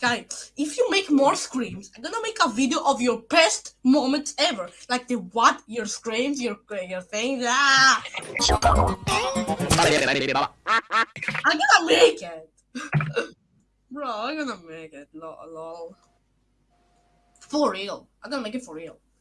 Guys, if you make more screams, I'm gonna make a video of your best moments ever. Like the what, your screams, your your things. Ah! I'm gonna make it. Bro, I'm gonna make it. Lol. lol. For real. I'm gonna make it for real.